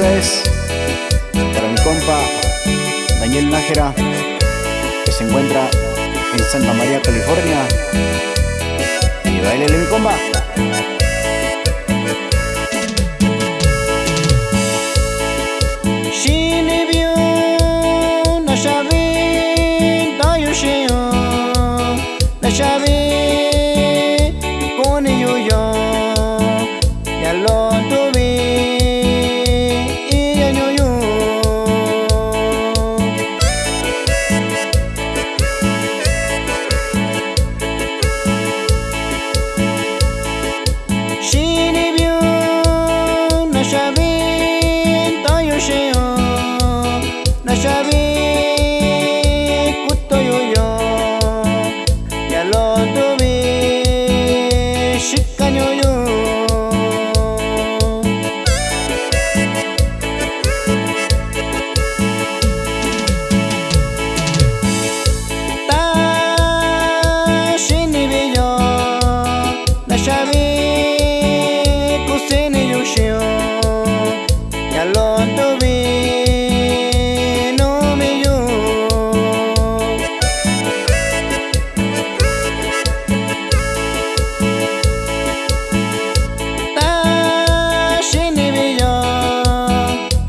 ustedes, para mi compa Daniel Nájera, que se encuentra en Santa María, California. Y bailele mi compa. Shabin, שבי כוסין יושיו ילון טובין ומיו תשיני ביו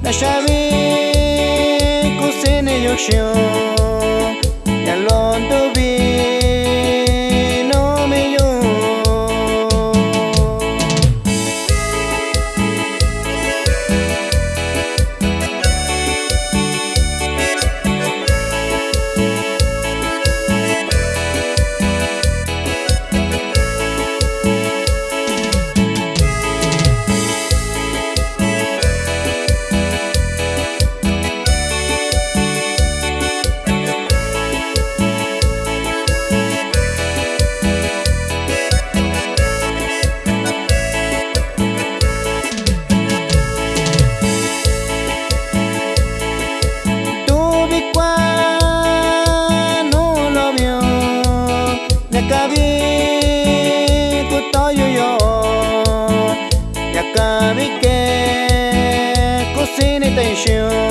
נשבי כוסין יושיו está bien yo Ya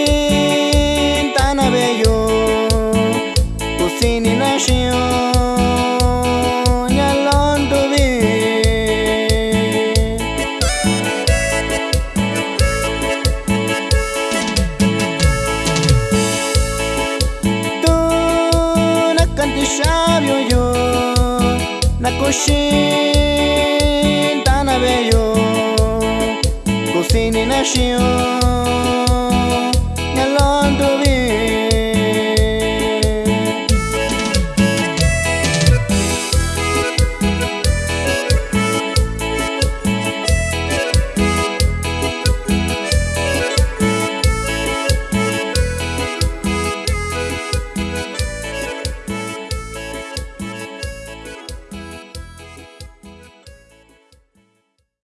Kushin tanabeyo Kusini nashio Nyalon tubi Tu nakanti shabio yo Nakushin tanabeyo Kusini nashio